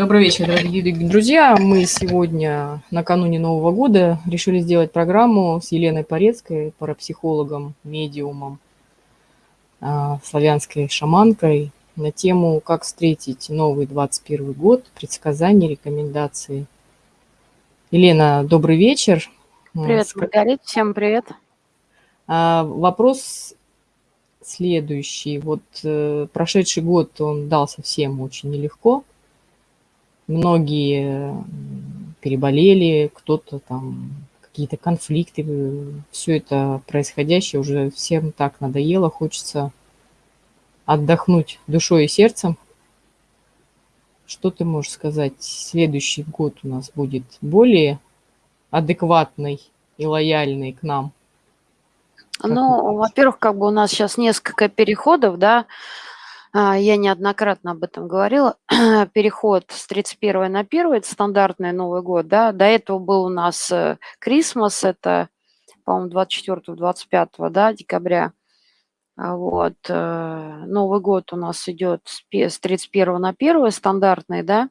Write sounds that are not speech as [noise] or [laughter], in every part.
Добрый вечер, дорогие друзья. Мы сегодня, накануне Нового года, решили сделать программу с Еленой Порецкой, парапсихологом, медиумом, а, славянской шаманкой на тему «Как встретить новый 21 год. Предсказания, рекомендации». Елена, добрый вечер. Привет, Маргарита. Всем привет. А, вопрос следующий. Вот э, прошедший год он дался всем очень нелегко. Многие переболели, кто-то там какие-то конфликты, все это происходящее уже всем так надоело, хочется отдохнуть душой и сердцем. Что ты можешь сказать? Следующий год у нас будет более адекватный и лояльный к нам. Ну, во-первых, как бы у нас сейчас несколько переходов, да, я неоднократно об этом говорила. [clears throat] Переход с 31 на 1, это стандартный Новый год, да. До этого был у нас э, Крисмас, это, по-моему, 24-25 да, декабря. А вот. Э, Новый год у нас идет с 31 на 1, стандартный, да.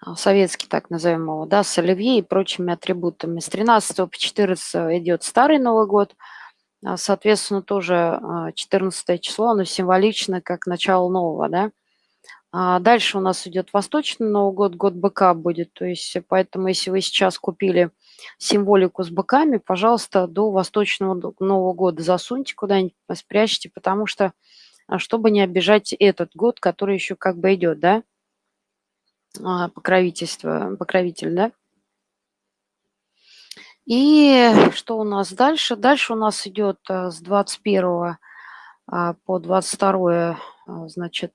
А, советский, так назовем его, да, с оливье и прочими атрибутами. С 13 по 14 идет старый Новый год, а, соответственно, тоже 14 а, число, оно символично как начало нового, да. Дальше у нас идет Восточный Новый год, год быка будет, то есть поэтому если вы сейчас купили символику с быками, пожалуйста, до Восточного Нового года засуньте куда-нибудь, спрячьте, потому что, чтобы не обижать этот год, который еще как бы идет, да. А, покровительство, покровитель, да? И что у нас дальше? Дальше у нас идет э, с 21 а, по 22, а, значит,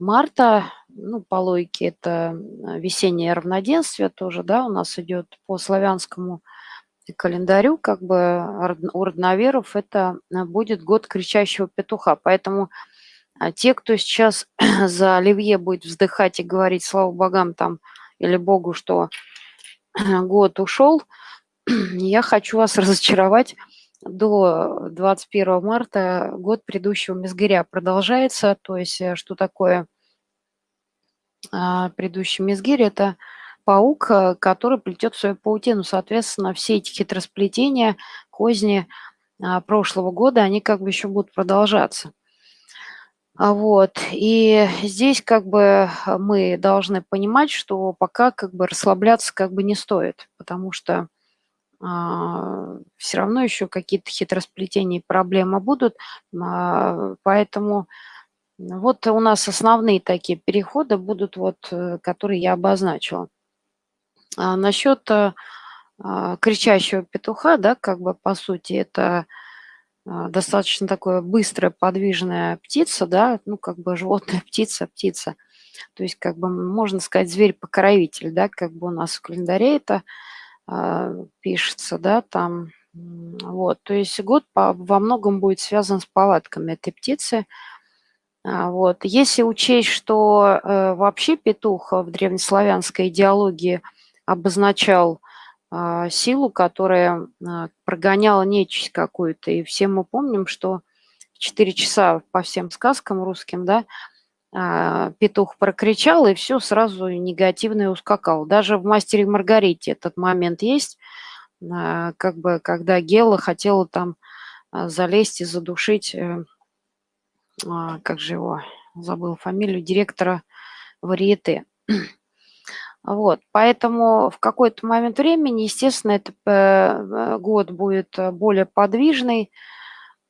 марта, ну, по логике это весеннее равноденствие тоже, да, у нас идет по славянскому календарю, как бы у родноверов это будет год кричащего петуха, поэтому а те, кто сейчас [clears throat] за Оливье будет вздыхать и говорить слава богам там или Богу, что [clears throat] год ушел, я хочу вас разочаровать. До 21 марта год предыдущего Мезгиря продолжается. То есть э, что такое а, предыдущий Мезгирь? Это паук, э, который плетет свою паутину. Соответственно, все эти хитросплетения, козни а, прошлого года, они как бы еще будут продолжаться. А, вот. И здесь как бы мы должны понимать, что пока как бы расслабляться как бы не стоит, потому что все равно еще какие-то хитросплетения и проблемы будут. А, поэтому вот у нас основные такие переходы будут, вот, э, которые я обозначила. А насчет а, кричащего петуха, да, как бы по сути это а, достаточно такое быстрая, подвижная птица, да, ну, как бы животная [laughs] птица, птица. То есть, как бы, можно сказать, зверь-покровитель, да, как бы у нас в календаре это э, пишется, да, там, вот. То есть год по, во многом будет связан с повадками этой птицы. А, вот. Если учесть, что э, вообще петух в древнеславянской идеологии обозначал а, силу, которая а, прогоняла нечисть какую-то. И все мы помним, что в 4 часа по всем сказкам русским, да, а, петух прокричал, и все сразу негативное ускакал. Даже в «Мастере Маргарите» этот момент есть, как бы, когда Гела хотела там залезть и задушить, э, как же его, забыл фамилию, директора варьете. [clears throat] Вот, поэтому в какой-то момент времени, естественно, этот э, год будет э, более подвижный.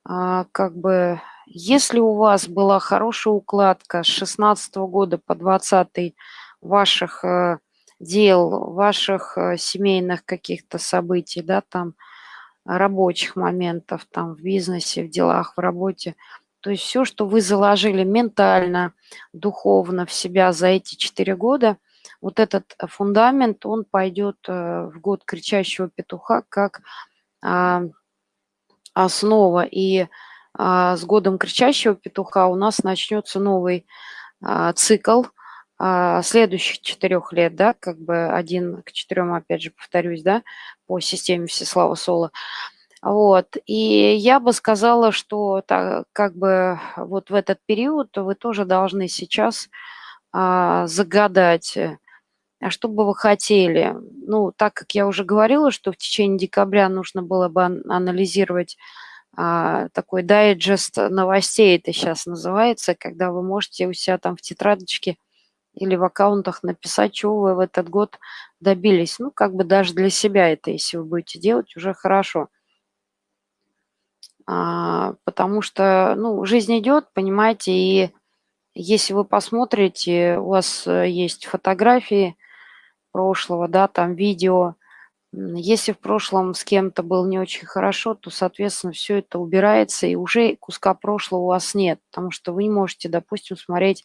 А, как бы, если у вас была хорошая укладка с 16 года по 20 ваших э, дел, ваших семейных каких-то событий, да, там, рабочих моментов, там, в бизнесе, в делах, в работе, то есть все, что вы заложили ментально, духовно в себя за эти четыре года – вот этот э, фундамент, он пойдет э, в год кричащего петуха как а, основа. И а, с годом кричащего петуха у нас начнется новый а, цикл следующих четырех лет, да, как бы один к четырем, опять же, повторюсь, да, по системе Всеслава Соло. Вот, и я бы сказала, что так, как бы вот в этот период вы тоже должны сейчас а, загадать, а что бы вы хотели? Ну, так как я уже говорила, что в течение декабря нужно было бы анализировать а, такой дайджест новостей, это сейчас называется, когда вы можете у себя там в тетрадочке или в аккаунтах написать, чего вы в этот год добились. Ну, как бы даже для себя это, если вы будете делать, уже хорошо. А, потому что, ну, жизнь идет, понимаете, и если вы посмотрите, у вас э, есть фотографии прошлого, да, там видео. Если в прошлом с кем-то было не очень хорошо, то, соответственно, все это убирается, и уже куска прошлого у вас нет, потому что вы не можете, допустим, смотреть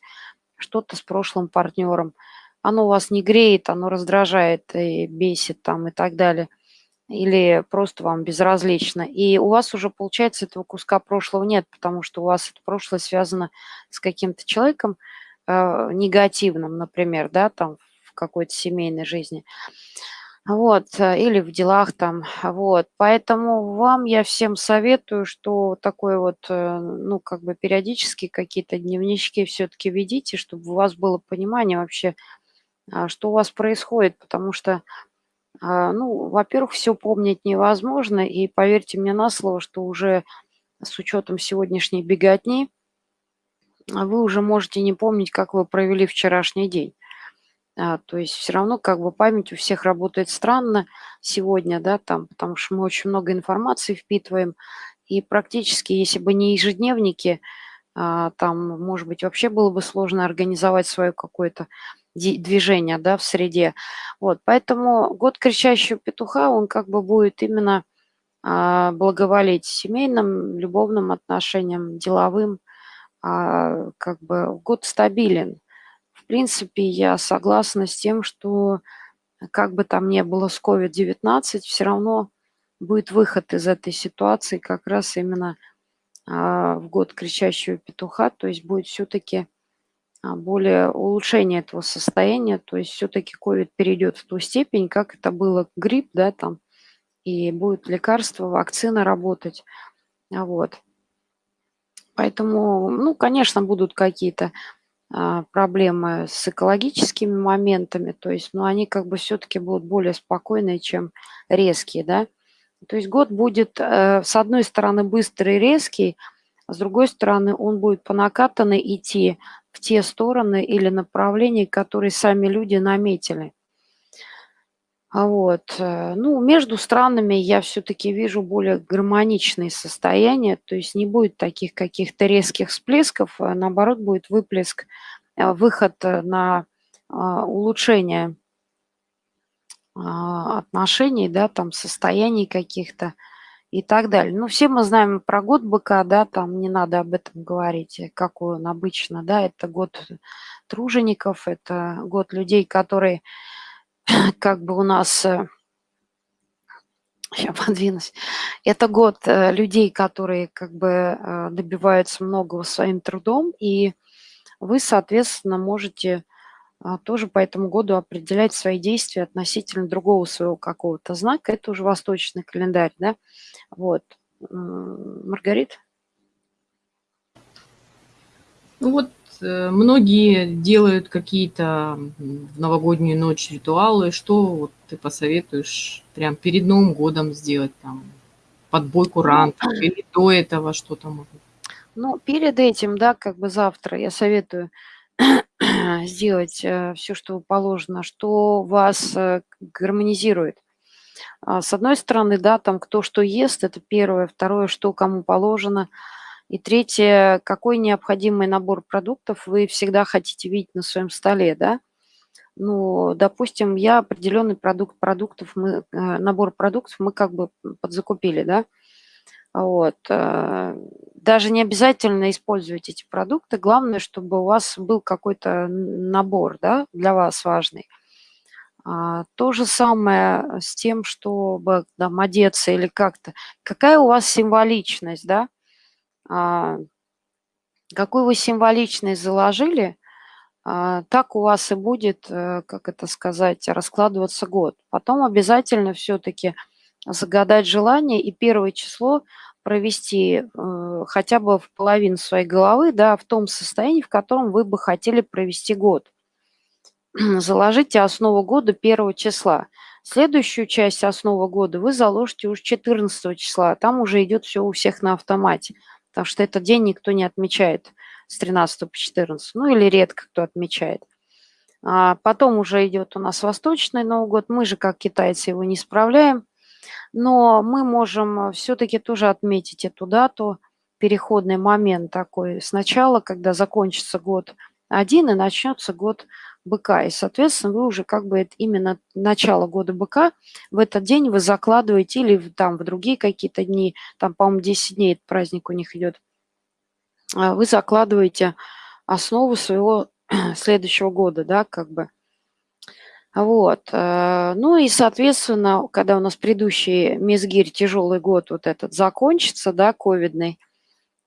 что-то с прошлым партнером. Оно вас не греет, оно раздражает и бесит там и так далее. Или просто вам безразлично. И у вас уже, получается, этого куска прошлого нет, потому что у вас это прошлое связано с каким-то человеком э, негативным, например, да, там в какой-то семейной жизни. Вот, э, или в делах там, вот. Поэтому вам я всем советую, что такое вот, э, ну, как бы периодически какие-то дневнички все-таки ведите, чтобы у вас было понимание вообще, а, что у вас происходит, потому что, а, ну, во-первых, все помнить невозможно, и поверьте мне на слово, что уже с учетом сегодняшней беготни вы уже можете не помнить, как вы провели вчерашний день. А, то есть все равно как бы память у всех работает странно сегодня, да, там, потому что мы очень много информации впитываем, и практически, если бы не ежедневники, а, там, может быть, вообще было бы сложно организовать свое какое-то движение, да, в среде. Вот, поэтому год кричащего петуха, он как бы будет именно а, благоволить семейным, любовным отношениям, деловым, а, как бы год стабилен. В принципе, я согласна с тем, что как бы там ни было с COVID-19, все равно будет выход из этой ситуации как раз именно а, в год кричащего петуха, то есть будет все-таки а, более улучшение этого состояния, то есть все-таки COVID перейдет в ту степень, как это было грипп, да, там, и будет лекарство, вакцина работать, вот. Поэтому, ну, конечно, будут какие-то проблемы с экологическими моментами, то есть, но они как бы все-таки будут более спокойные, чем резкие, да. То есть год будет, э, с одной стороны, быстрый и резкий, а с другой стороны, он будет по накатанной идти в те стороны или направления, которые сами люди наметили. А вот. Э, ну, между странами я все-таки вижу более гармоничные состояния, то есть не будет таких каких-то резких всплесков, а наоборот будет выплеск, э, выход на а, улучшение отношений, да, там состояний каких-то и так далее. Ну, все мы знаем про год быка, да, там не надо об этом говорить, э, какой он обычно, да, это год тружеников, это год людей, которые [clears throat] как бы у нас, э, [laughs] подвинусь, это год э, людей, которые как бы э, добиваются многого своим трудом, и вы, соответственно, можете тоже по этому году определять свои действия относительно другого своего какого-то знака. Это уже восточный календарь, да? Вот. Маргарита? Ну вот многие делают какие-то в новогоднюю ночь ритуалы. Что вот ты посоветуешь прям перед Новым годом сделать там? Подбой курантов ну, или до этого что-то? Ну, перед этим, да, как бы завтра я советую [clears throat] сделать э, все, что положено, что вас э, гармонизирует. А, с одной стороны, да, там кто что ест, это первое. Второе, что кому положено – и третье, какой необходимый набор продуктов вы всегда хотите видеть на своем столе, да? Ну, допустим, я определенный продукт продуктов, мы, э, набор продуктов мы как бы подзакупили, да? Вот. Э, даже не обязательно использовать эти продукты, главное, чтобы у вас был какой-то набор, да, для вас важный. А, то же самое с тем, чтобы там, одеться или как-то. Какая у вас символичность, да? А, какую вы символичность заложили, а, так у вас и будет, э, как это сказать, раскладываться год. Потом обязательно все-таки загадать желание и первое число провести э, хотя бы в половину своей головы, да, в том состоянии, в котором вы бы хотели провести год. [clears throat] заложите основу года 1 числа. Следующую часть основы года вы заложите уже 14 числа. Там уже идет все у всех на автомате, потому что этот день никто не отмечает с 13 по 14, ну или редко кто отмечает. А потом уже идет у нас Восточный Новый год. Мы же, как китайцы, его не справляем. Но мы можем все-таки тоже отметить эту дату, переходный момент такой. Сначала, когда закончится год один и начнется год быка. И, соответственно, вы уже как бы это именно начало года быка, в этот день вы закладываете или там в другие какие-то дни, там, по-моему, 10 дней этот праздник у них идет, а, вы закладываете основу своего [clears throat] следующего года, да, как бы. Вот. Э, ну и, соответственно, когда у нас предыдущий Мизгирь, тяжелый год вот этот закончится, да, ковидный,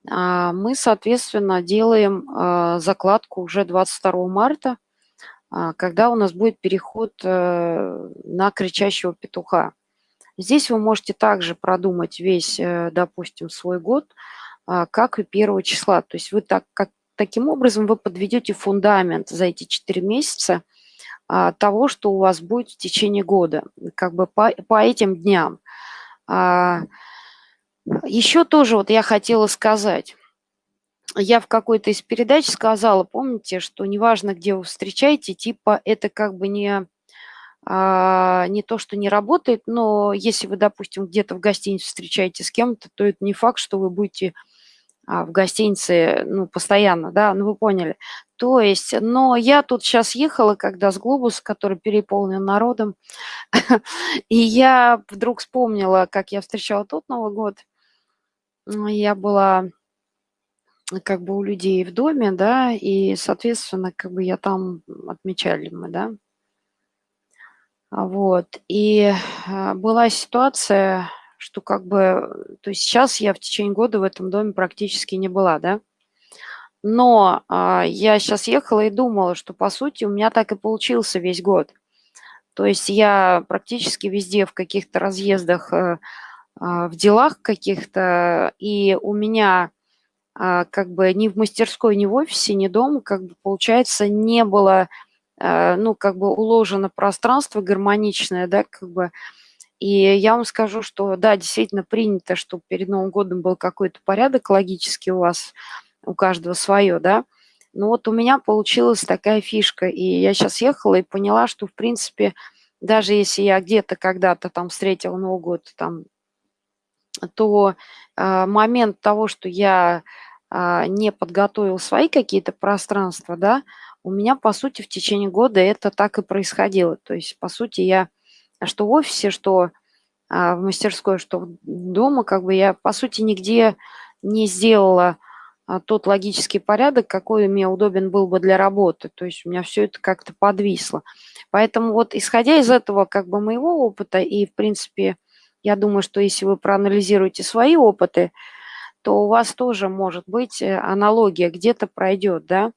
а, мы, соответственно, делаем э, закладку уже 22 марта, когда у нас будет переход э, на кричащего петуха. Здесь вы можете также продумать весь, допустим, свой год, а, как и первого числа. То есть вы так, как, таким образом вы подведете фундамент за эти 4 месяца – а, того, что у вас будет в течение года, как бы по, по этим дням. А, еще тоже вот я хотела сказать. Я в какой-то из передач сказала, помните, что неважно, где вы встречаете, типа это как бы не, а, не то, что не работает, но если вы, допустим, где-то в гостинице встречаете с кем-то, то это не факт, что вы будете а, в гостинице, ну, постоянно, да, ну, вы поняли. То есть, но я тут сейчас ехала, когда с глобуса, который переполнен народом, [laughs] и я вдруг вспомнила, как я встречала тот Новый год. Я была как бы у людей в доме, да, и, соответственно, как бы я там отмечали мы, да. Вот, и а, была ситуация, что как бы, то есть сейчас я в течение года в этом доме практически не была, да. Но а, я сейчас ехала и думала, что по сути у меня так и получился весь год. То есть я практически везде в каких-то разъездах, э, а, в делах каких-то, и у меня а, как бы ни в мастерской, ни в офисе, ни дома, как бы получается, не было, а, ну, как бы уложено пространство гармоничное, да, как бы, и я вам скажу, что да, действительно принято, чтобы перед Новым годом был какой-то порядок логический у вас, у каждого свое, да. Но вот у меня получилась такая фишка, и я сейчас ехала и поняла, что, в принципе, даже если я где-то когда-то там встретила Новый год, там, то э, момент того, что я э, не подготовил свои какие-то пространства, да, у меня, по сути, в течение года это так и происходило. То есть, по сути, я что в офисе, что а, в мастерской, что дома, как бы я, по сути, нигде не сделала а, тот логический порядок, какой мне удобен был бы для работы. То есть у меня все это как-то подвисло. Поэтому вот исходя из этого как бы моего опыта, и в принципе, я думаю, что если вы проанализируете свои опыты, то у вас тоже может быть э, аналогия где-то пройдет, да.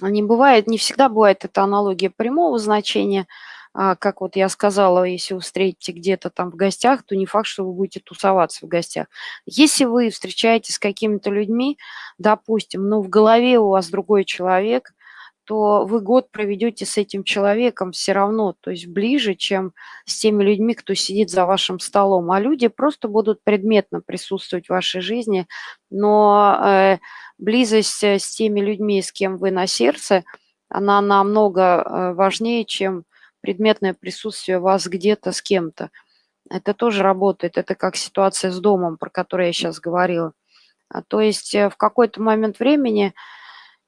Не бывает, не всегда бывает это аналогия прямого значения, а, как вот я сказала, если вы встретите где-то там в гостях, то не факт, что вы будете тусоваться в гостях. Если вы встречаетесь с какими-то людьми, допустим, но в голове у вас другой человек, то вы год проведете с этим человеком все равно, то есть ближе, чем с теми людьми, кто сидит за вашим столом. А люди просто будут предметно присутствовать в вашей жизни, но э, близость э, с теми людьми, с кем вы на сердце, она намного э, важнее, чем предметное присутствие вас где-то с кем-то. Это тоже работает. Это как ситуация с домом, про которую я сейчас говорила. А, то есть в какой-то момент времени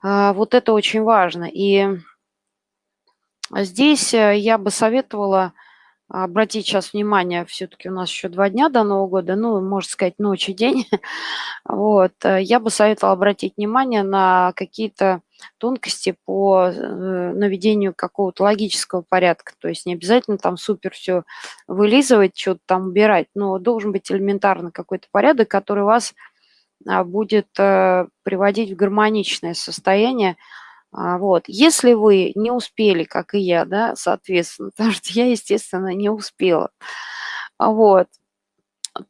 вот это очень важно. И здесь э, я бы советовала обратить сейчас внимание, все-таки у нас еще два дня до Нового года, ну, можно сказать, ночь и день. [laughs] вот, э, я бы советовала обратить внимание на какие-то тонкости по э, наведению какого-то логического порядка. То есть не обязательно там супер все вылизывать, что-то там убирать, но должен быть элементарно какой-то порядок, который вас а, будет э, приводить в гармоничное состояние, а, вот. Если вы не успели, как и я, да, соответственно, [laughs] потому что я, естественно, не успела, вот,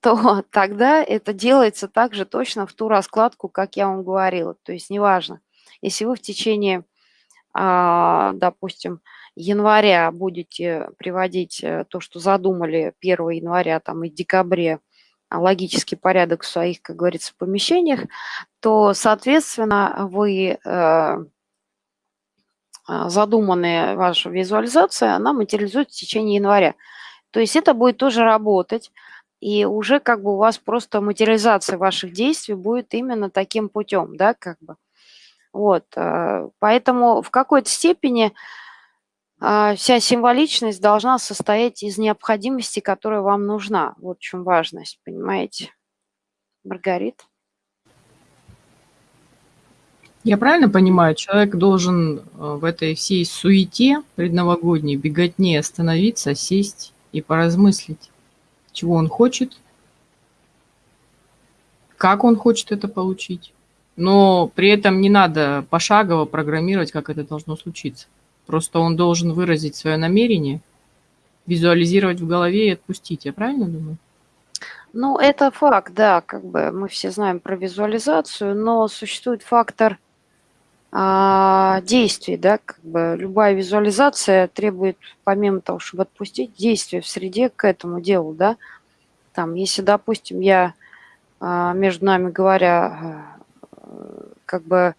то [laughs] тогда это делается также точно в ту раскладку, как я вам говорила. То есть неважно, если вы в течение а, допустим, января будете приводить э, то, что задумали 1 января там, и декабре, а, логический порядок в своих, как говорится, помещениях, то, соответственно, вы э, задуманная ваша визуализация, она материализуется в течение января. То есть это будет тоже работать, и уже как бы у вас просто материализация ваших действий будет именно таким путем, да, как бы. Вот, э, поэтому в какой-то степени а, вся символичность должна состоять из необходимости, которая вам нужна. Вот в чем важность, понимаете? Маргарит? Я правильно понимаю, человек должен э, в этой всей суете предновогодней, беготне остановиться, сесть и поразмыслить, чего он хочет, как он хочет это получить. Но при этом не надо пошагово программировать, как это должно случиться. Просто он должен выразить свое намерение, визуализировать в голове и отпустить. Я правильно думаю? Ну, это факт, да, как бы мы все знаем про визуализацию, но существует фактор а, действий, да, как бы любая визуализация требует, помимо того, чтобы отпустить, действия в среде к этому делу, да. Там, если, допустим, я, а, между нами говоря, э, как бы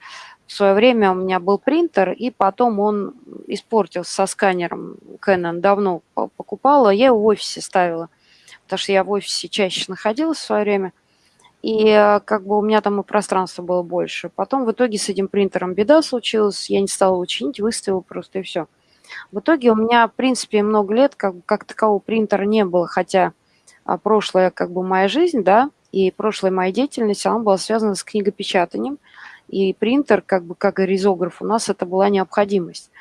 в свое время у меня был принтер, и потом он испортился со сканером Canon, давно покупала, я его в офисе ставила, потому что я в офисе чаще находилась в свое время – и э, как бы у меня там и пространства было больше. Потом в итоге с этим принтером беда случилась, я не стала учинить, выставила просто и все. В итоге у меня, в принципе, много лет как, как такового принтера не было, хотя а, прошлая как бы моя жизнь, да, и прошлая моя деятельность, она была связана с книгопечатанием, и принтер, как бы как и ризограф, у нас это была необходимость.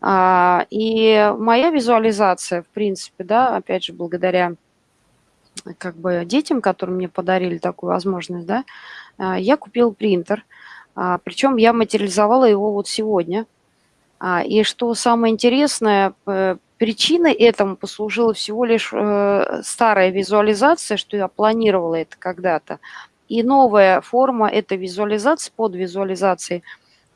А, и моя визуализация, в принципе, да, опять же, благодаря как бы детям, которым мне подарили такую возможность, да, а, я купил принтер, а, причем я материализовала его вот сегодня. И что самое интересное, причиной этому послужила всего лишь э, старая визуализация, что я планировала это когда-то. И новая форма этой визуализации, под визуализацией –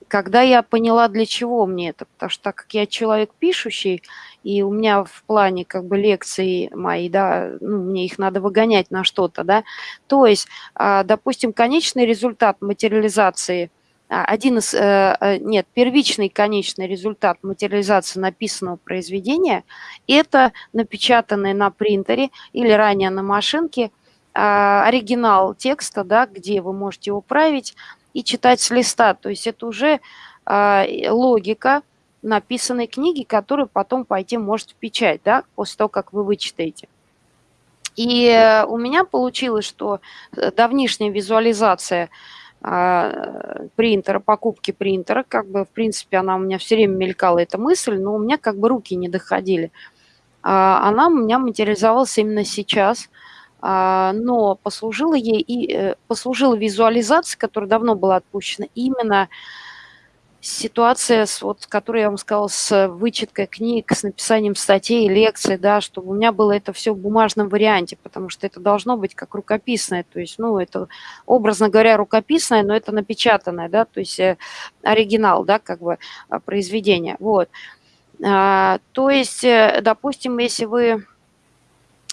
когда я поняла, для чего мне это, потому что так как я человек пишущий, и у меня в плане как бы лекции мои, да, ну, мне их надо выгонять на что-то, да, то есть, а, допустим, конечный результат материализации, а, один из, э, э, нет, первичный конечный результат материализации написанного произведения – это напечатанный на принтере или ранее на машинке оригинал текста, да, где вы можете его править, и читать с листа. То есть это уже э, логика написанной книги, которую потом пойти может в печать, да, после того, как вы вычитаете. И у меня получилось, что э, давнишняя визуализация э, принтера, покупки принтера, как бы, в принципе, она у меня все время мелькала, эта мысль, но у меня как бы руки не доходили. А она у меня материализовалась именно сейчас – а, но послужила ей и э, послужила визуализация, которая давно была отпущена, именно ситуация, с, вот, которую я вам сказала, с вычеткой книг, с написанием статей, лекций, да, чтобы у меня было это все в бумажном варианте, потому что это должно быть как рукописное, то есть, ну, это, образно говоря, рукописное, но это напечатанное, да, то есть э, оригинал, да, как бы а, произведение, вот. А, то есть, э, допустим, если вы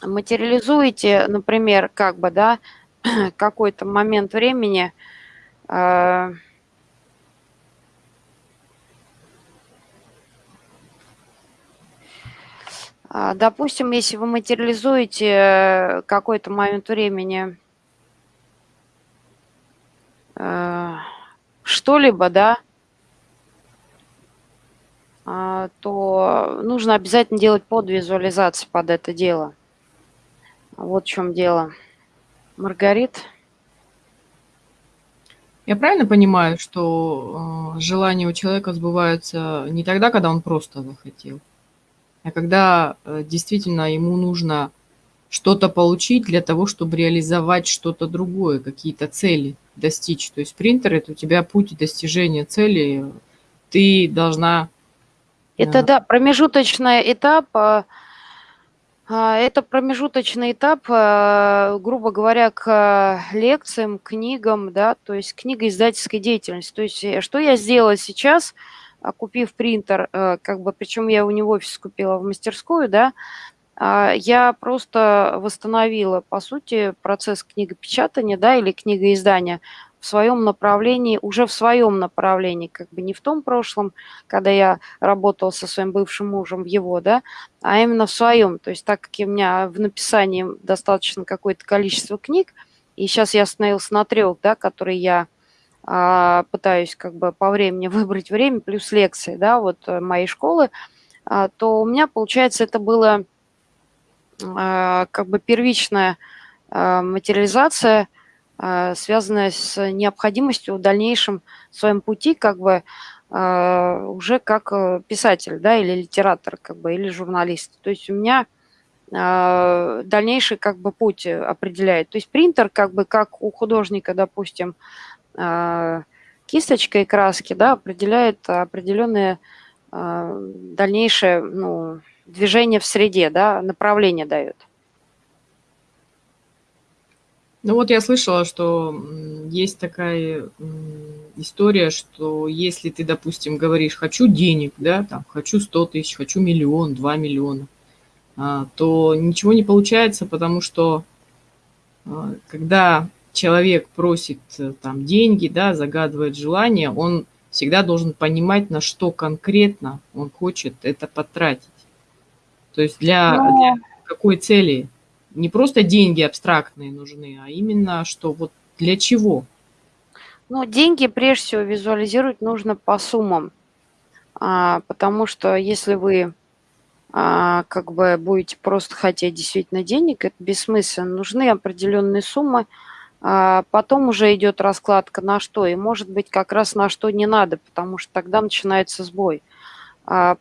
материализуете, например, как бы, да, [clears throat] какой-то момент времени, э, Допустим, если вы материализуете какой-то момент времени э, что-либо, да, э, то нужно обязательно делать подвизуализацию под это дело. Вот в чем дело. Маргарит? Я правильно понимаю, что э, желания у человека сбываются не тогда, когда он просто захотел, а когда э, действительно ему нужно что-то получить для того, чтобы реализовать что-то другое, какие-то цели достичь. То есть принтер – это у тебя путь достижения цели. Ты должна… Это, э, да, промежуточный этап а, это промежуточный этап, а, грубо говоря, к лекциям, книгам, да, то есть книгоиздательской деятельности. То есть э, что я сделала сейчас, а, купив принтер, э, как бы, причем я его не в офис купила, а в мастерскую, да, а, я просто восстановила, по сути, процесс книгопечатания, да, или книгоиздания в своем направлении, уже в своем направлении, как бы не в том прошлом, когда я работала со своим бывшим мужем в его, да, а именно в своем. То есть так как у меня в написании достаточно какое-то количество книг, и сейчас я остановился на трех, да, которые я а, пытаюсь как бы по времени [laughs] выбрать время, плюс лекции, да, вот э, моей школы, а, то у меня, получается, это было а, как бы первичная а, материализация, связанная с необходимостью в дальнейшем своем пути как бы уже как э, писатель, да, или литератор, как бы, или журналист. То есть у меня дальнейший как бы путь определяет. То есть принтер как бы как у художника, допустим, кисточка и краски, да, определяет определенные дальнейшее, ну, движение в среде, да, направление дает. Ну вот я слышала, что есть такая история, что если ты, допустим, говоришь «хочу денег», да, там, «хочу 100 тысяч», «хочу миллион», 2 миллиона, а, то ничего не получается, потому что а, когда человек просит э, там деньги, да, загадывает желание, он всегда должен понимать, на что конкретно он хочет это потратить. То есть для, Но... для какой цели? Не просто деньги абстрактные нужны, а именно что вот для чего? Ну, деньги прежде всего визуализировать нужно по суммам, а, потому что если вы а, как бы будете просто хотеть действительно денег, это бессмысленно. Нужны определенные суммы, а потом уже идет раскладка на что, и может быть как раз на что не надо, потому что тогда начинается сбой. А,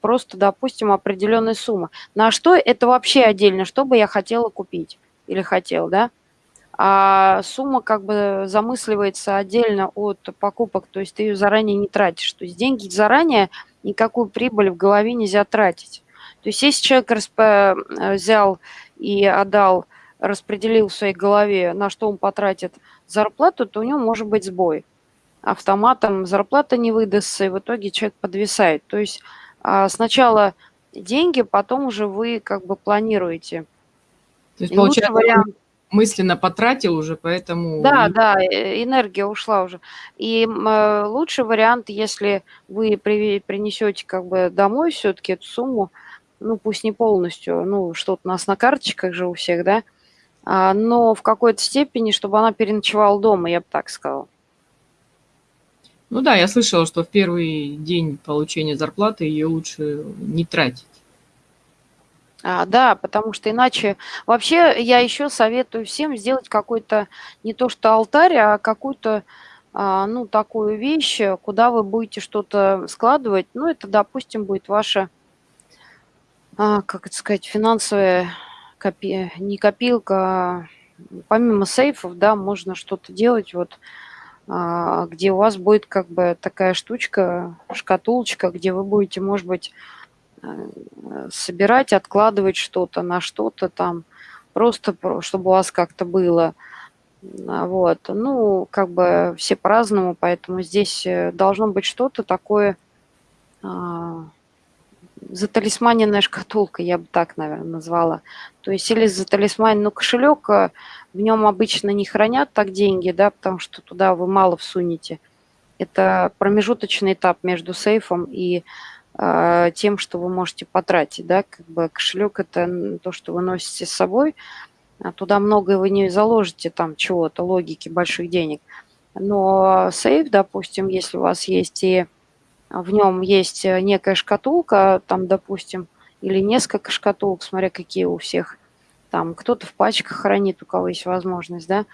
просто, допустим, определенная сумма. На что это вообще отдельно, что бы я хотела купить или хотел, да? А сумма как бы замысливается отдельно от покупок, то есть ты ее заранее не тратишь. То есть деньги заранее, никакую прибыль в голове нельзя тратить. То есть если человек э, взял и отдал, распределил в своей голове, на что он потратит зарплату, то у него может быть сбой. Автоматом зарплата не выдастся, и в итоге человек подвисает. То есть а, сначала деньги, потом уже вы как бы планируете. То есть, получается, вариант... мысленно потратил уже, поэтому... Да, да, э, энергия ушла уже. И э, лучший вариант, если вы при, принесете как бы домой все-таки эту сумму, ну пусть не полностью, ну что-то у нас на карточках же у всех, да, а, но в какой-то степени, чтобы она переночевала дома, я бы так сказала. Ну да, я слышала, что в первый день получения зарплаты ее лучше не тратить. А, да, потому что иначе... Вообще я еще советую всем сделать какой-то, не то что алтарь, а какую-то, а, ну, такую вещь, куда вы будете что-то складывать. Ну, это, допустим, будет ваша, а, как это сказать, финансовая копи... не копилка, а помимо сейфов, да, можно что-то делать, вот, где у вас будет как бы такая штучка, шкатулочка, где вы будете, может быть, э, собирать, откладывать что-то на что-то там, просто чтобы у вас как-то было. А, вот. Ну, как бы все по-разному, поэтому здесь э, должно быть что-то такое, а, заталисманенная шкатулка, я бы так, наверное, назвала. То есть или заталисманен, ну, кошелек, э, в нем обычно не хранят так деньги, да, потому что туда вы мало всунете. Это промежуточный этап между сейфом и э, тем, что вы можете потратить, да, как бы кошелек это то, что вы носите с собой, а туда многое вы не заложите там чего-то, логики больших денег. Но сейф, допустим, если у вас есть и в нем есть э, некая шкатулка, там, допустим, или несколько шкатулок, смотря какие у всех. Там кто-то в пачках хранит, у кого есть возможность, да.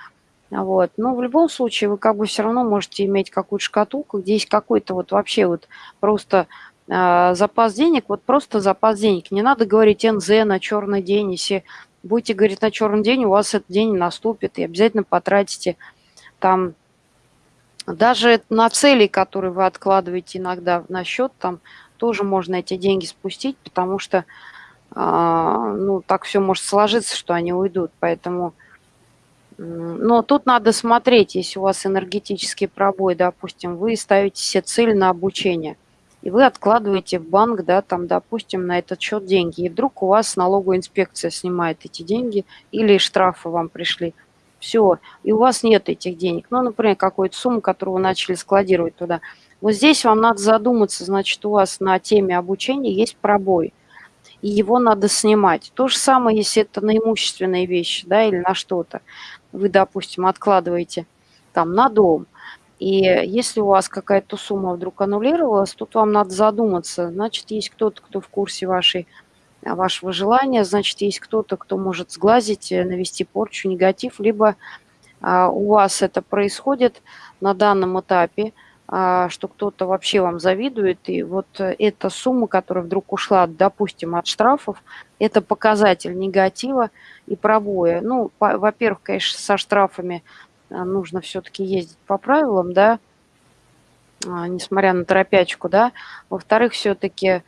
Вот. Но в любом случае вы как бы все равно можете иметь какую-то шкатулку, где есть какой-то вот вообще вот просто э, запас денег, вот просто запас денег. Не надо говорить НЗ на черный день. Если будете говорить на черный день, у вас этот день наступит, и обязательно потратите там даже на цели, которые вы откладываете иногда на счет, там тоже можно эти деньги спустить, потому что а, ну, так все может сложиться, что они уйдут. Поэтому, но тут надо смотреть, если у вас энергетический пробой, допустим, вы ставите себе цель на обучение. и вы откладываете в банк, да, там, допустим, на этот счет деньги, и вдруг у вас налоговая инспекция снимает эти деньги, или штрафы вам пришли, все, и у вас нет этих денег, ну, например, какую-то сумму, которую вы начали складировать туда. Вот здесь вам надо задуматься, значит, у вас на теме обучения есть пробой, и его надо снимать. То же самое, если это на имущественные вещи, да, или на что-то. Вы, допустим, откладываете там на дом, и если у вас какая-то сумма вдруг аннулировалась, тут вам надо задуматься. Значит, есть кто-то, кто в курсе вашей, вашего желания, значит, есть кто-то, кто может сглазить, э, навести порчу, негатив, либо а, у вас это происходит на данном этапе, а, что кто-то вообще вам завидует, и вот э, эта сумма, которая вдруг ушла, допустим, от штрафов, это показатель негатива и пробоя. Ну, во-первых, конечно, со штрафами а, нужно все-таки ездить по правилам, да, а, несмотря на торопячку, да. Во-вторых, все-таки,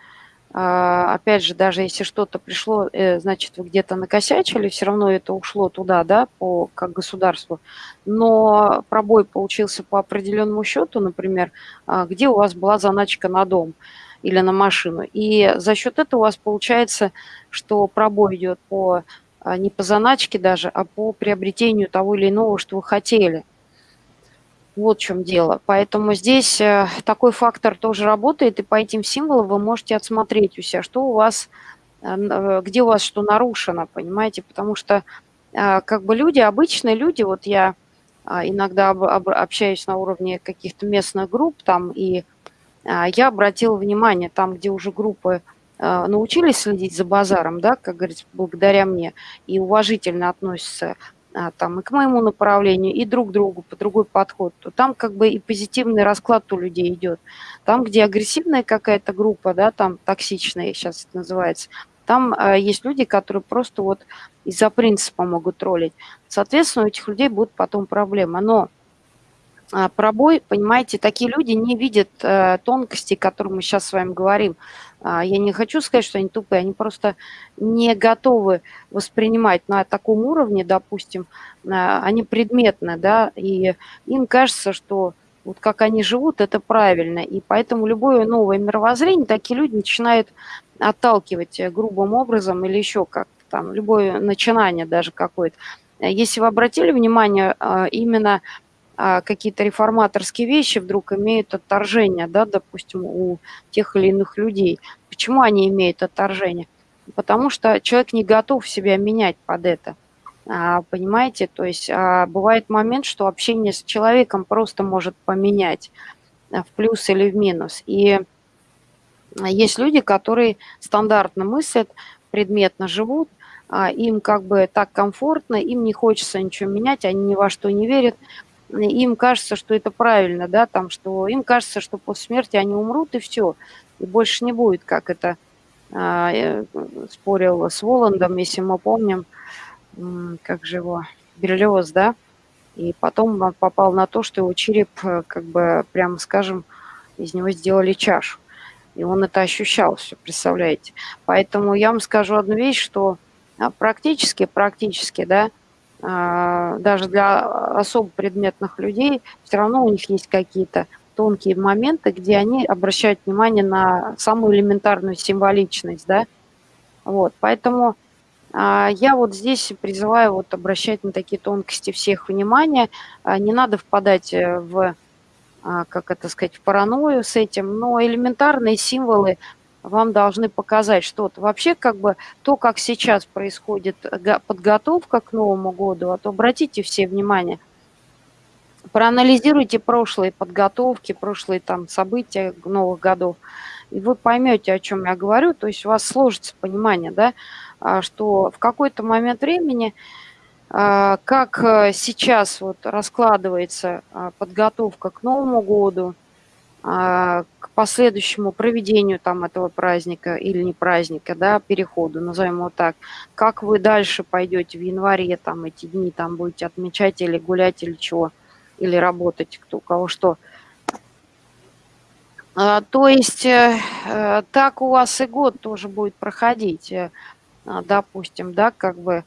опять же, даже если что-то пришло, э, значит, вы где-то накосячили, все равно это ушло туда, да, по, как государству. Но пробой получился по определенному счету, например, где у вас была заначка на дом или на машину. И за счет этого у вас получается, что пробой идет по а, не по заначке даже, а по приобретению того или иного, что вы хотели. Вот в чем дело. Поэтому здесь э, такой фактор тоже работает, и по этим символам вы можете отсмотреть у себя, что у вас, э, э, где у вас что нарушено, понимаете? Потому что как бы люди, обычные люди, вот я а, иногда общаюсь на уровне каких-то местных групп там, и а, я обратила внимание, там, где уже группы научились следить за базаром, да, как говорится, благодаря мне, и уважительно относятся там и к моему направлению, и друг другу, по другой подход, то там как бы и позитивный расклад у людей идет. Там, где агрессивная какая-то группа, да, там токсичная сейчас это называется, там э, есть люди, которые просто вот из-за принципа могут троллить. Соответственно, у этих людей будут потом проблемы. Но а, пробой, понимаете, такие люди не видят э, тонкостей, о которых мы сейчас с вами говорим. А, я не хочу сказать, что они тупые, они просто не готовы воспринимать на таком уровне, допустим, а, они предметны, да, и им кажется, что вот как они живут, это правильно. И поэтому любое новое мировоззрение такие люди начинают отталкивать грубым образом или еще как-то там, любое начинание даже какое-то. Если вы обратили внимание, именно а, какие-то реформаторские вещи вдруг имеют отторжение, да, допустим, у тех или иных людей. Почему они имеют отторжение? Потому что человек не готов себя менять под это. А, понимаете, то есть а, бывает момент, что общение с человеком просто может поменять в плюс или в минус. И есть люди, которые стандартно мыслят, предметно живут, им как бы так комфортно, им не хочется ничего менять, они ни во что не верят, им кажется, что это правильно, да, там, что им кажется, что после смерти они умрут и все, и больше не будет, как это а, э, спорил с Воландом, если мы помним, как же его, Берлиоз, да, и потом он попал на то, что его череп, э, как бы, прямо скажем, из него сделали чашу. И он это ощущал все, представляете. Поэтому я вам скажу одну вещь, что а, практически, практически, да, даже для особо предметных людей, все равно у них есть какие-то тонкие моменты, где они обращают внимание на самую элементарную символичность, да, вот, поэтому а, я вот здесь призываю вот обращать на такие тонкости всех внимание, а, не надо впадать э, в, а, как это сказать, в паранойю с этим, но элементарные символы вам должны показать что-то. Вообще, как бы то, как сейчас происходит подготовка к Новому году, а то обратите все внимание, проанализируйте прошлые подготовки, прошлые там события новых годов, и вы поймете, о чем я говорю, то есть у вас сложится понимание, да, а, что в какой-то момент времени, а, как э, сейчас вот раскладывается а, подготовка к Новому году, к последующему проведению там этого праздника или не праздника, да, переходу, назовем его так, как вы дальше пойдете в январе, там эти дни там будете отмечать или гулять или чего, или работать, кто у кого что. А, то есть э, э, так у вас и год тоже будет проходить, э, допустим, да, как бы,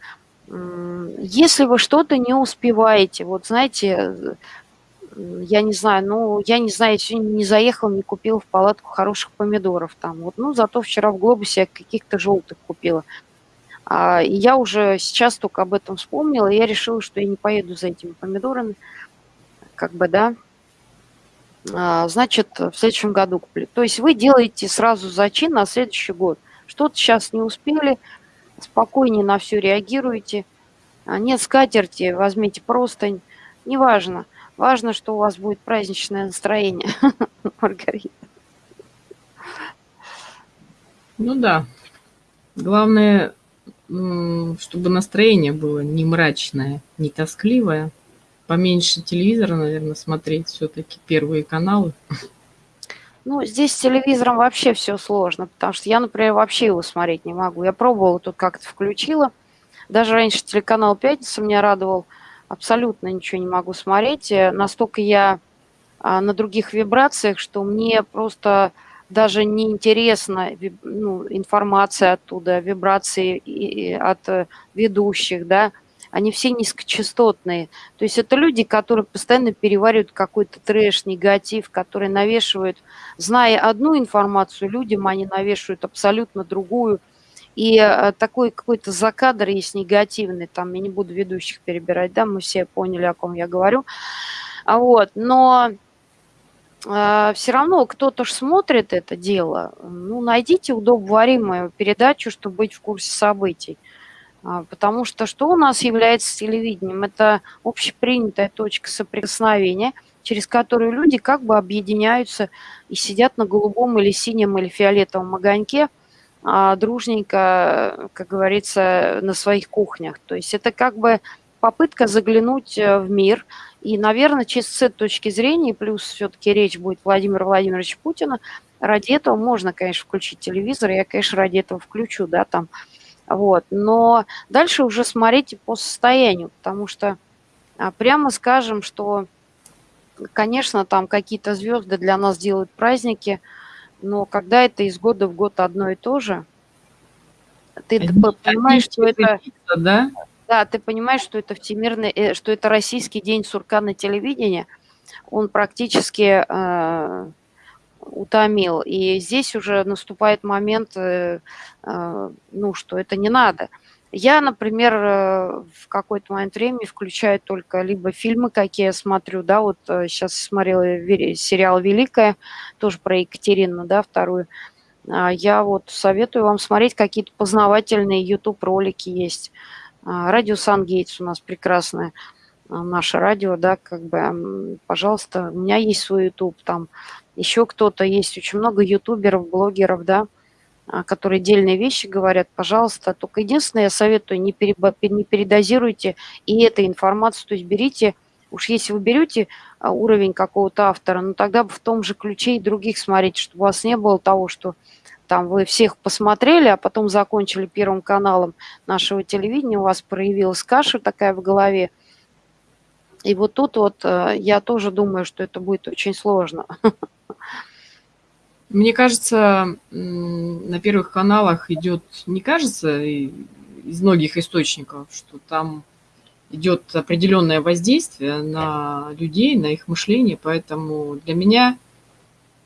если вы что-то не успеваете, вот знаете, я не знаю, ну, я не знаю, я сегодня не заехал, не купил в палатку хороших помидоров там. Вот, ну, зато вчера в глобусе я каких-то желтых купила. А, и я уже сейчас только об этом вспомнила, и я решила, что я не поеду за этими помидорами. Как бы, да. А, значит, в следующем году куплю. То есть вы делаете сразу зачин на следующий год. Что-то сейчас не успели, спокойнее на все реагируете. А, нет скатерти, возьмите простынь. Неважно. Важно, что у вас будет праздничное настроение, [laughs] Маргарита. Ну да. Главное, чтобы настроение было не мрачное, не тоскливое. Поменьше телевизора, наверное, смотреть все-таки первые каналы. Ну, здесь с телевизором вообще все сложно, потому что я, например, вообще его смотреть не могу. Я пробовала, тут как-то включила. Даже раньше телеканал «Пятница» меня радовал. Абсолютно ничего не могу смотреть. Э, настолько я а, на других вибрациях, что мне просто даже не интересна ну, информация оттуда, вибрации от э, ведущих, да, они все низкочастотные. То есть это люди, которые постоянно переваривают какой-то трэш, негатив, которые навешивают, зная одну информацию, людям они навешивают абсолютно другую. И э, такой какой-то закадр есть негативный, там я не буду ведущих перебирать, да, мы все поняли, о ком я говорю. А вот, но э, все равно кто-то ж смотрит это дело. Ну, найдите удобоваримую передачу, чтобы быть в курсе событий. А, потому что что у нас является телевидением? Это общепринятая точка соприкосновения, через которую люди как бы объединяются и сидят на голубом или синем или фиолетовом огоньке, а, дружненько, как говорится, на своих кухнях. То есть это как бы попытка заглянуть э, в мир. И, наверное, через этой точки зрения, плюс все-таки речь будет Владимира Владимировича Путина, ради этого можно, конечно, включить телевизор. Я, конечно, ради этого включу, да, там, вот. Но дальше уже смотрите по состоянию, потому что а, прямо скажем, что, конечно, там какие-то звезды для нас делают праздники, но когда это из года в год одно и то же, ты Они, понимаешь, что это... Да? да, ты понимаешь, что это всемирный, э, что это российский день сурка на телевидении, он практически э, утомил. И здесь уже наступает момент, э, э, ну, что это не надо. Я, например, э, в какой-то момент времени включаю только либо фильмы, какие я смотрю, да, вот сейчас смотрела сериал «Великая», тоже про Екатерину, да, вторую. А я вот советую вам смотреть какие-то познавательные YouTube-ролики есть. А, радио Сан-Гейтс у нас прекрасное, а, наше радио, да, как бы, пожалуйста, у меня есть свой YouTube, там еще кто-то есть, очень много ютуберов, блогеров, да, которые дельные вещи говорят, пожалуйста. Только единственное, я советую, не, перебо, не передозируйте и эту информацию, то есть берите, уж если вы берете а, уровень какого-то автора, ну тогда в том же ключе и других смотрите, чтобы у вас не было того, что там вы всех посмотрели, а потом закончили первым каналом нашего телевидения, у вас проявилась каша такая в голове, и вот тут вот э, я тоже думаю, что это будет очень сложно. [laughs] Мне кажется, на первых каналах идет, не кажется, из многих источников, что там идет определенное воздействие на людей, на их мышление, поэтому для меня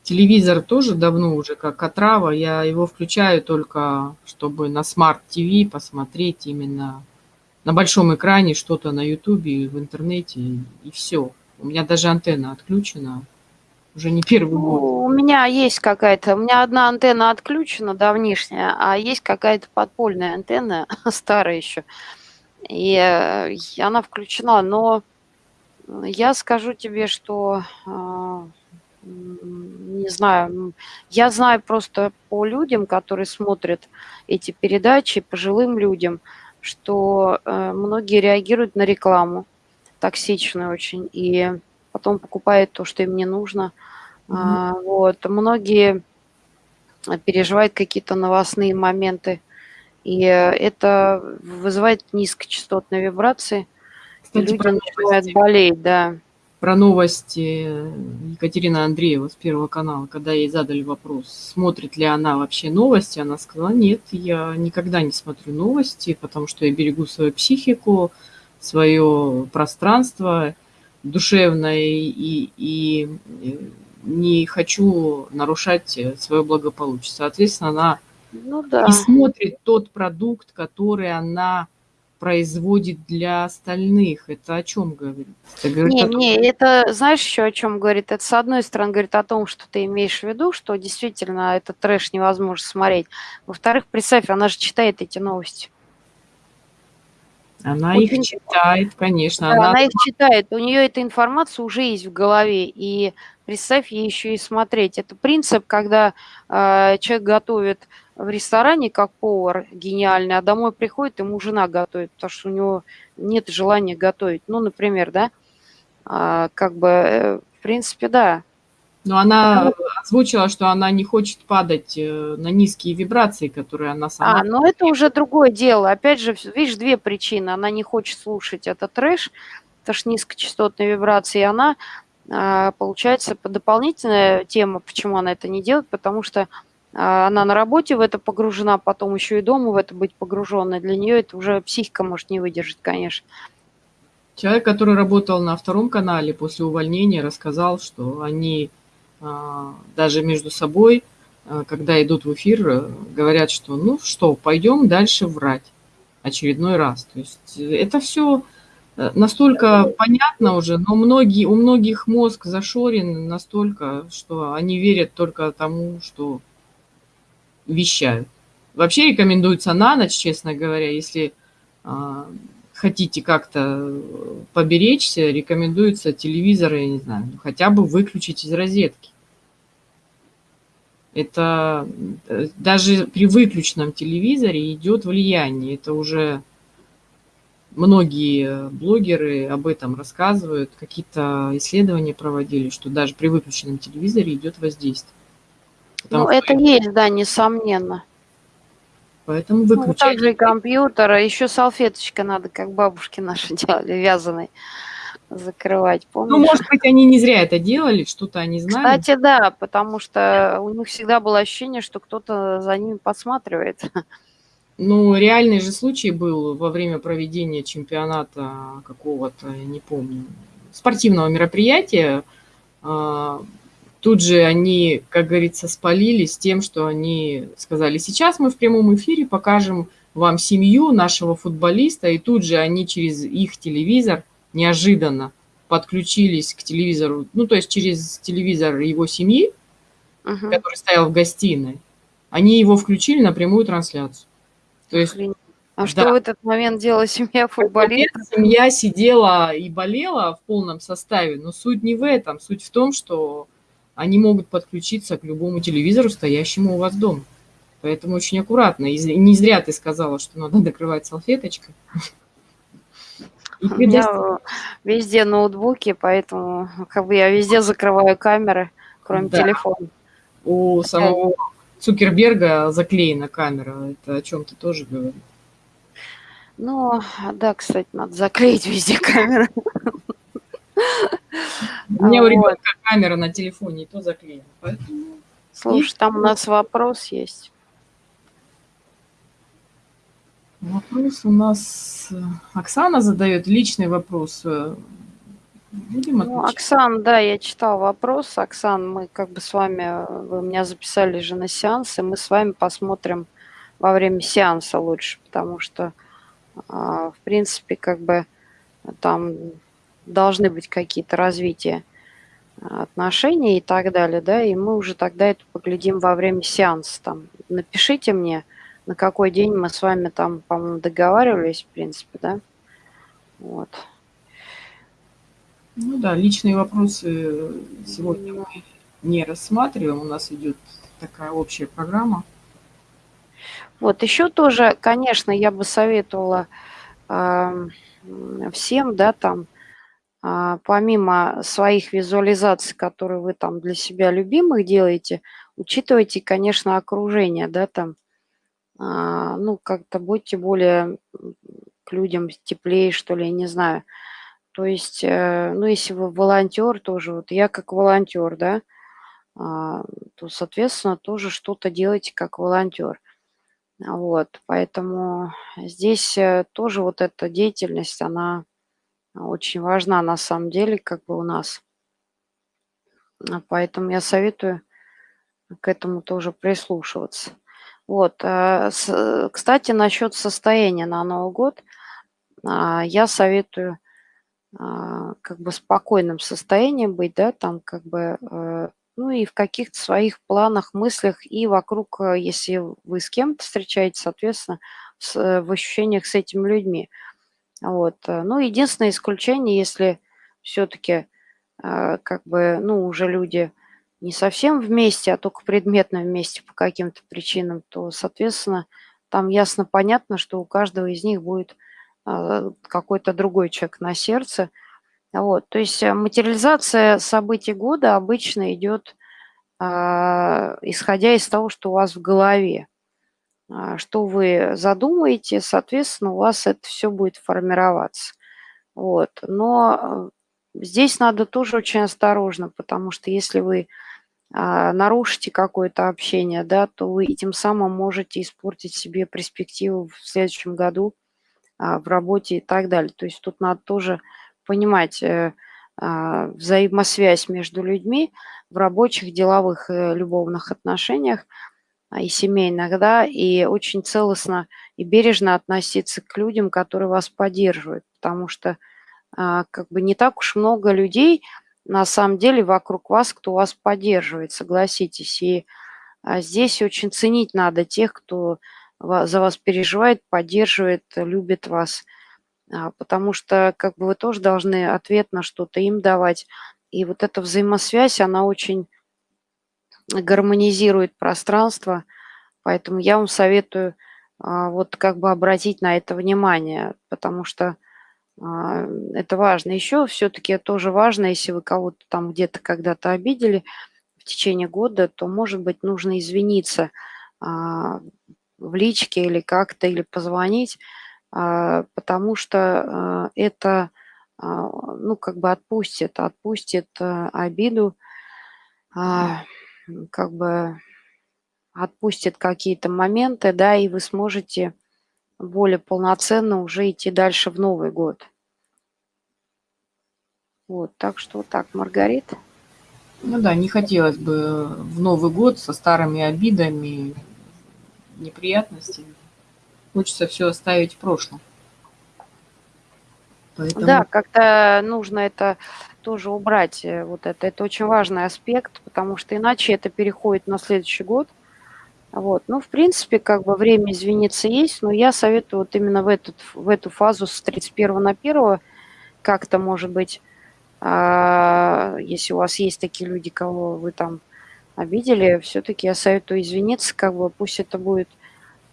телевизор тоже давно уже как отрава, я его включаю только, чтобы на смарт-ТВ посмотреть именно на большом экране что-то на ютубе, в интернете, и все. У меня даже антенна отключена, уже не первый ну, год. У меня есть какая-то, у меня одна антенна отключена давнишняя, а есть какая-то подпольная антенна, [laughs] старая еще. И э, она включена, но я скажу тебе, что э, не знаю, я знаю просто по людям, которые смотрят эти передачи, пожилым людям, что э, многие реагируют на рекламу токсичную очень, и потом покупают то, что им не нужно. Mm-hmm. А, вот. Многие переживают какие-то новостные моменты, и это вызывает низкочастотные вибрации. Кстати, люди начинают болеть, да. Про новости Екатерина Андреева с Первого канала, когда ей задали вопрос, смотрит ли она вообще новости, она сказала, нет, я никогда не смотрю новости, потому что я берегу свою психику, свое пространство, душевно и, и, и не хочу нарушать свое благополучие. Соответственно, она Ну да. не смотрит тот продукт, который она производит для остальных. Это о чем говорит? Это говорит Не, о том, не, это знаешь еще о чем говорит? Это, с одной стороны, говорит о том, что ты имеешь в виду, что действительно этот трэш невозможно смотреть. Во-вторых, представь, она же читает эти новости. Она их Очень читает, конечно. Да, Она она их читает, у нее эта информация уже есть в голове, и представь ей еще и смотреть. Это принцип, когда э, человек готовит в ресторане как повар гениальный, а домой приходит, ему жена готовит, потому что у него нет желания готовить. Ну, например, да, а, как бы, э, в принципе, да. Но она озвучила, что она не хочет падать э, на низкие вибрации, которые она сама... А, но это уже другое дело. Опять же, видишь, две причины. Она не хочет слушать этот трэш, это ж низкочастотные вибрации, и она, а, получается, по- дополнительная тема, почему она это не делает, потому что а, она на работе в это погружена, потом еще и дома в это быть погруженной. Для нее это уже психика может не выдержать, конечно. Человек, который работал на втором канале после увольнения, рассказал, что они даже между собой, а, когда идут в эфир, э, говорят, что ну что, пойдем дальше врать очередной раз. То есть э, это все настолько понятно уже, но многие, у многих мозг зашорен настолько, что они верят только тому, что вещают. Вообще рекомендуется на ночь, честно говоря, если а, хотите как-то поберечься, рекомендуется телевизор, я не знаю, ну, хотя бы выключить из розетки. Это э, даже при выключенном телевизоре идет влияние. Это уже многие блогеры об этом рассказывают, какие-то исследования проводили, что даже при выключенном телевизоре идет воздействие. Потому Ну, это есть, да, несомненно. Поэтому Ну, выключайте. также и компьютер, а еще салфеточка надо, как бабушки наши [laughs] делали, вязаной, закрывать, помнишь? Ну, может быть, они не зря это делали, что-то они знали. Кстати, да, потому что у них всегда было ощущение, что кто-то за ними подсматривает. Ну, реальный же случай был во время проведения чемпионата какого-то, я не помню, спортивного мероприятия. Тут же они, как говорится, спалились тем, что они сказали, сейчас мы в прямом эфире покажем вам семью нашего футболиста, и тут же они через их телевизор неожиданно подключились к телевизору, ну, то есть через телевизор его семьи, Мгм. который стоял в гостиной, они его включили на прямую трансляцию. То есть. А да. что в этот момент делала семья футболистов? семья сидела и болела в полном составе, но суть не в этом. Суть в том, что они могут подключиться к любому телевизору, стоящему у вас дома. Поэтому очень аккуратно. И не зря ты сказала, что надо [laughs] накрывать салфеточкой. У меня везде ноутбуки, поэтому как бы я везде закрываю камеры, кроме Да. телефона. У самого Цукерберга заклеена камера. Это о чем-то тоже говорит. Ну, да, кстати, надо заклеить везде [laughs] камеры. [laughs] У меня у ребенка камера на телефоне и то заклеена. Поэтому Слушай, там у нас вопрос есть. Вопрос у нас э, Оксана задает личный вопрос. Э, Будем Ну? Оксан, да, я читал вопрос. Оксан, мы как бы с вами, вы меня записали же на сеанс, и мы с вами посмотрим во время сеанса лучше, потому что, а, в принципе, как бы там должны быть какие-то развития а, отношений и так далее, да, и мы уже тогда это поглядим во время сеанса. Там, напишите мне, на какой день мы с вами там, по-моему, договаривались, в принципе, да. Вот. Ну да, личные вопросы сегодня мы не рассматриваем. У нас идет такая общая программа. Вот еще тоже, конечно, я бы советовала м, всем, да, там, а, помимо своих визуализаций, которые вы там для себя любимых делаете, учитывайте, конечно, окружение, да, там, а, ну, как-то будьте более к людям теплее, что ли, я не знаю. То есть, э, ну, если вы волонтер тоже, вот я как волонтер, да, а, то, соответственно, тоже что-то делайте как волонтер. Вот, поэтому здесь э, тоже вот эта деятельность, она очень важна на самом деле как бы у нас. А, поэтому я советую к этому тоже прислушиваться. Вот, э, кстати, насчет состояния на Новый год, а, я советую, а, как бы в спокойном состоянии быть, да, там как бы, э, ну и в каких-то своих планах, мыслях и вокруг, э, если вы с кем-то встречаетесь, соответственно, в ощущениях с этими людьми. Вот, ну, единственное исключение, если всё-таки, как бы, ну, уже люди не совсем вместе, а только предметно вместе по каким-то причинам, то, соответственно, там ясно понятно, что у каждого из них будет, а, какой-то другой человек на сердце. Вот, то есть, э, материализация событий года обычно идёт, а, исходя из того, что у вас в голове. А, что вы задумаете, соответственно, у вас это всё будет формироваться. Вот, но, э, здесь надо тоже очень осторожно, потому что если вы а, нарушите какое-то общение, да, то вы этим самым можете испортить себе перспективу в следующем году, а, в работе и так далее. То есть тут надо тоже понимать, э, взаимосвязь между людьми в рабочих, деловых, э, любовных отношениях, и семейных, да, и очень целостно и бережно относиться к людям, которые вас поддерживают. Потому что, как бы не так уж много людей на самом деле вокруг вас, кто вас поддерживает, согласитесь. И, а, здесь очень ценить надо тех, кто за вас переживает, поддерживает, любит вас. А, потому что как бы вы тоже должны ответ на что-то им давать. И вот эта взаимосвязь, она очень гармонизирует пространство. Поэтому я вам советую, а, вот как бы обратить на это внимание, потому что а, это важно. Еще все-таки тоже важно, если вы кого-то там где-то когда-то обидели в течение года, то, может быть, нужно извиниться а, в личке или как-то, или позвонить, потому что это, ну, как бы отпустит, отпустит обиду, как бы отпустит какие-то моменты, да, и вы сможете более полноценно уже идти дальше в Новый год. Вот, так что вот так, Маргарита. Ну да, не хотелось бы в Новый год со старыми обидами, неприятностями. Хочется все оставить в прошлом. Поэтому... Да, как-то нужно это тоже убрать, э, вот это. Это очень важный аспект, потому что иначе это переходит на следующий год – вот. Ну, в принципе, как бы время извиниться есть, но я советую вот именно в, этот, в эту фазу с 31 на 1 как-то, может быть, а, если у вас есть такие люди, кого вы там обидели, все-таки я советую извиниться, как бы пусть это будет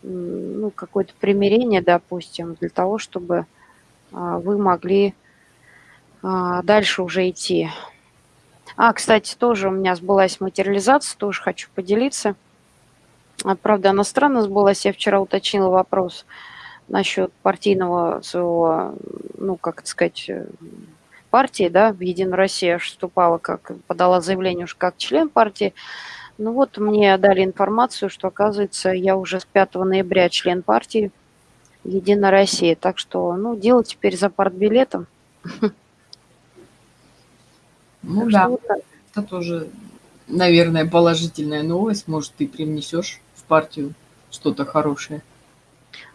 ну, какое-то примирение, допустим, для того, чтобы а, вы могли дальше уже идти. А, кстати, тоже у меня сбылась материализация, тоже хочу поделиться – а, правда, она странно сбылась. Я вчера уточнила вопрос насчет партийного своего, ну, как сказать, э, партии, да, в Единую Россию вступала, как подала заявление уж как член партии. Ну вот мне дали информацию, что, оказывается, я уже с 5 ноября член партии Единая Россия. Так что, ну, дело теперь за партбилетом. [laughs] Ну так да, вот это тоже, наверное, положительная новость. Может, ты привнесешь партию что-то хорошее?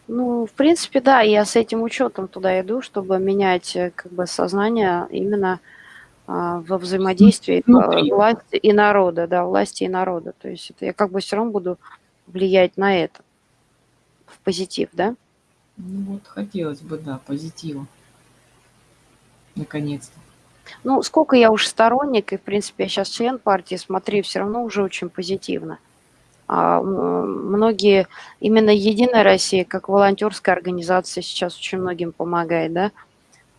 Ну, в принципе, да, я с этим учетом туда иду, чтобы менять э, как бы сознание именно а, во взаимодействии Внутри. власти и народа, да, власти и народа. То есть это я как бы все равно буду влиять на это в позитив, да? Ну вот хотелось бы, да, позитива. Наконец-то. Ну, сколько я уж сторонник, и, в принципе, я сейчас член партии, смотри, все равно уже очень позитивно. А, многие, именно Единая Россия, как волонтерская организация, сейчас очень многим помогает, да.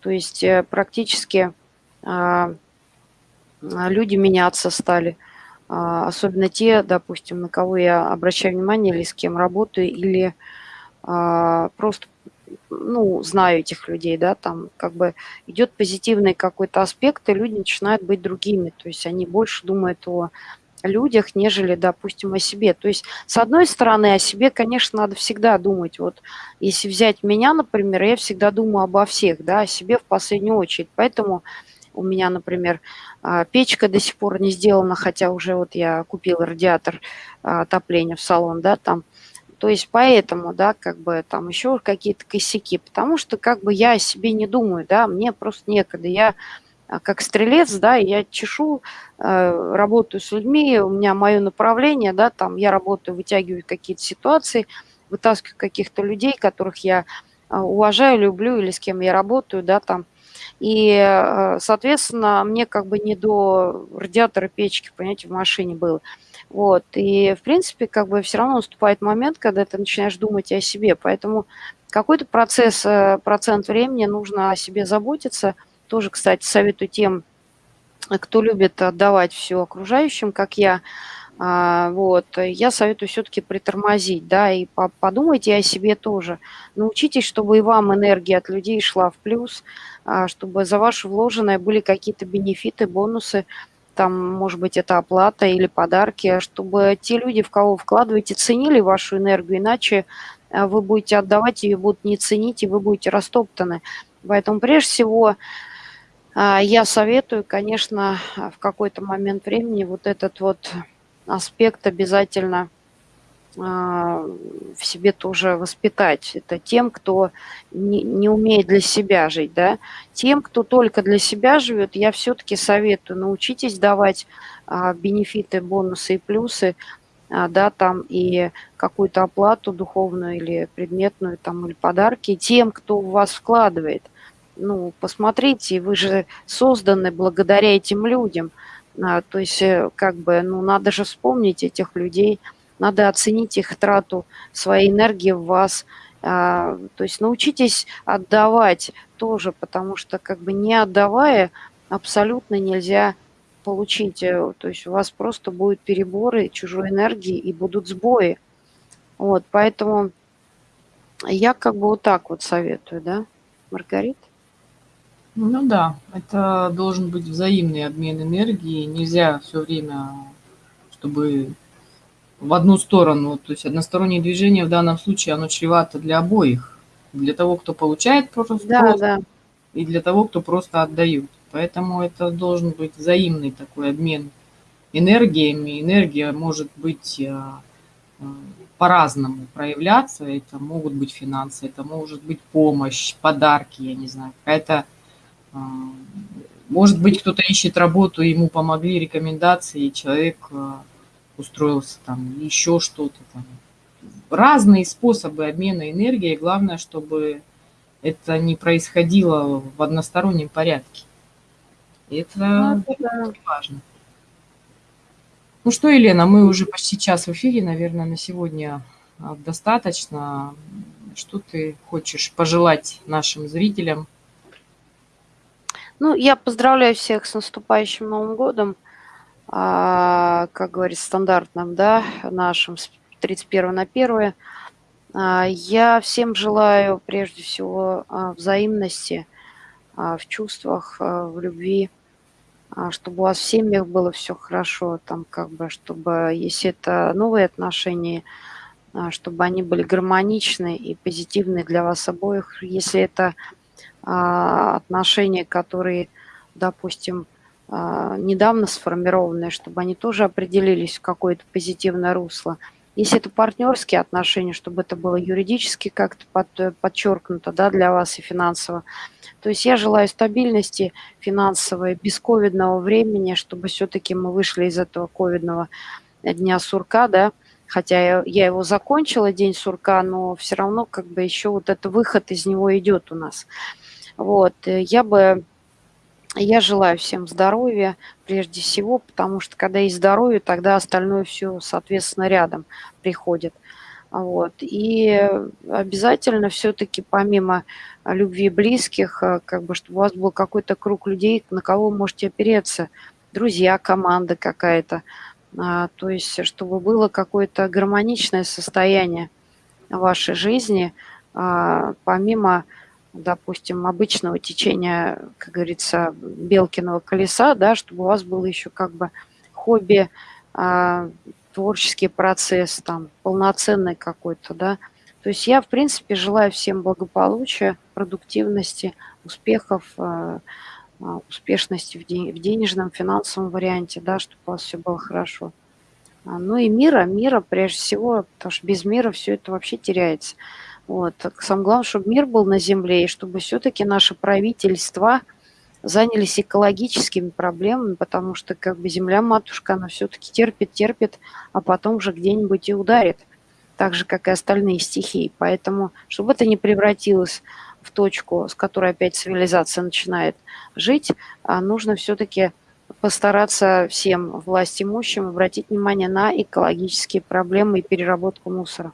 То есть э, практически а, люди меняться стали. А, особенно те, допустим, на кого я обращаю внимание, или с кем работаю, или просто ну, знаю этих людей, да, там как бы идет позитивный какой-то аспект, и люди начинают быть другими, то есть они больше думают о людях, нежели, допустим, о себе. То есть, с одной стороны, о себе, конечно, надо всегда думать. Вот если взять меня, например, я всегда думаю обо всех, да, о себе в последнюю очередь. Поэтому у меня, например, а, печка до сих пор не сделана, хотя уже вот я купила радиатор а, отопления в салон, да, там. То есть поэтому, да, как бы там еще какие-то косяки, потому что как бы я о себе не думаю, да, мне просто некогда. Я а, как стрелец, да, я чешу, э, работаю с людьми, у меня мое направление, да, там я работаю, вытягиваю какие-то ситуации, вытаскиваю каких-то людей, которых я уважаю, люблю или с кем я работаю, да, там, и, э, соответственно, мне как бы не до радиатора печки, понимаете, в машине было. Вот. И, в принципе, как бы все равно наступает момент, когда ты начинаешь думать о себе. Поэтому какой-то процесс, э, процент времени нужно о себе заботиться. Тоже, кстати, советую тем, кто любит отдавать все окружающим, как я, а, вот, я советую все-таки притормозить, да, и подумайте о себе тоже. Научитесь, чтобы и вам энергия от людей шла в плюс, а, чтобы за ваше вложенное были какие-то бенефиты, бонусы, там, может быть, это оплата или подарки, чтобы те люди, в кого вкладываете, ценили вашу энергию, иначе а, вы будете отдавать ее, будут не ценить, и вы будете растоптаны. Поэтому, прежде всего, я советую, конечно, в какой-то момент времени вот этот вот аспект обязательно в себе тоже воспитать. Это тем, кто не, не умеет для себя жить, да. Тем, кто только для себя живет, я все-таки советую, научитесь давать а, бенефиты, бонусы и плюсы, а, да, там и какую-то оплату духовную или предметную, там, или подарки тем, кто в вас вкладывает. Ну, посмотрите, вы же созданы благодаря этим людям – а, то есть, э, как бы, ну, надо же вспомнить этих людей, надо оценить их трату своей энергии в вас. А, то есть научитесь отдавать тоже, потому что как бы не отдавая абсолютно нельзя получить. Э, то есть у вас просто будут переборы чужой энергии и будут сбои. Вот, поэтому я как бы вот так вот советую, да, Маргарита? Ну да, это должен быть взаимный обмен энергии. Нельзя все время, чтобы в одну сторону, то есть одностороннее движение в данном случае, оно чревато для обоих. Для того, кто получает просто да, да. и для того, кто просто отдает. Поэтому это должен быть взаимный такой обмен энергиями. Энергия может быть э, э, по-разному проявляться. Это могут быть финансы, это может быть помощь, подарки, я не знаю, какая-то а, может быть, кто-то ищет работу, ему помогли рекомендации, и человек устроился там, еще что-то там. Разные способы обмена энергией. Главное, чтобы это не происходило в одностороннем порядке. Это, ну, это важно. Ну что, Елена, мы уже почти час в эфире, наверное, на сегодня а, достаточно. Что ты хочешь пожелать нашим зрителям? Ну, я поздравляю всех с наступающим Новым годом, как говорится, стандартным, да, нашим с 31 на 1. А, я всем желаю, прежде всего, а, взаимности а, в чувствах, а, в любви, а, чтобы у вас в семьях было все хорошо, там, как бы, чтобы, если это новые отношения, а, чтобы они были гармоничны и позитивны для вас обоих. Если это а, отношения, которые, допустим, а, недавно сформированные, чтобы они тоже определились в какое-то позитивное русло. Если это партнерские отношения, чтобы это было юридически как-то под, подчеркнуто да, для вас и финансово. То есть я желаю стабильности финансовой, бесковидного времени, чтобы все-таки мы вышли из этого ковидного дня сурка, да, хотя я, я его закончила, день сурка, но все равно как бы еще вот этот выход из него идет у нас. Вот, я бы, я желаю всем здоровья прежде всего, потому что когда есть здоровье, тогда остальное все, соответственно, рядом приходит. Вот. И обязательно все-таки помимо любви близких, э, как бы, чтобы у вас был какой-то круг людей, на кого вы можете опереться, друзья, команда какая-то, а, то есть чтобы было какое-то гармоничное состояние вашей жизни, а, помимо допустим, обычного течения, как говорится, Белкиного колеса, да, чтобы у вас было еще как бы хобби, а, творческий процесс, там, полноценный какой-то, да. То есть я, в принципе, желаю всем благополучия, продуктивности, успехов, а, а, успешности в, день, в денежном, финансовом варианте, да, чтобы у вас все было хорошо. Ну и мира, мира прежде всего, потому что без мира все это вообще теряется. Вот. Самое главное, чтобы мир был на земле, и чтобы все-таки наше правительство занялись экологическими проблемами, потому что как бы земля-матушка, она все-таки терпит, терпит, а потом же где-нибудь и ударит, так же, как и остальные стихии. Поэтому, чтобы это не превратилось в точку, с которой опять цивилизация начинает жить, а нужно все-таки постараться всем власть имущим обратить внимание на экологические проблемы и переработку мусора.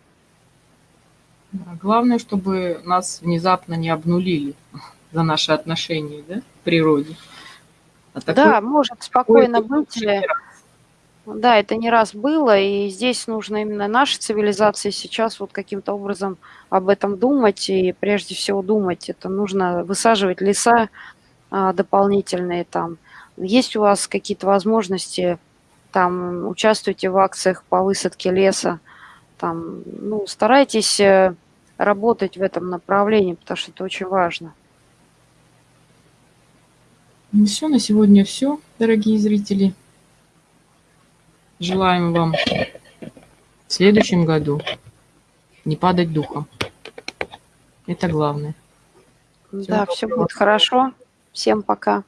Главное, чтобы нас внезапно не обнулили [laughs] за наши отношения да, к природе. А да, может спокойно быть. Да, это не раз было, и здесь нужно именно нашей цивилизации сейчас вот каким-то образом об этом думать, и прежде всего думать, это нужно высаживать леса а, дополнительные там. Есть у вас какие-то возможности, там, участвуйте в акциях по высадке леса, там, ну, старайтесь э, работать в этом направлении, потому что это очень важно. Ну все, на сегодня все, дорогие зрители. Желаем вам в следующем году не падать духом. Это главное. Да, все будет хорошо. Всем пока.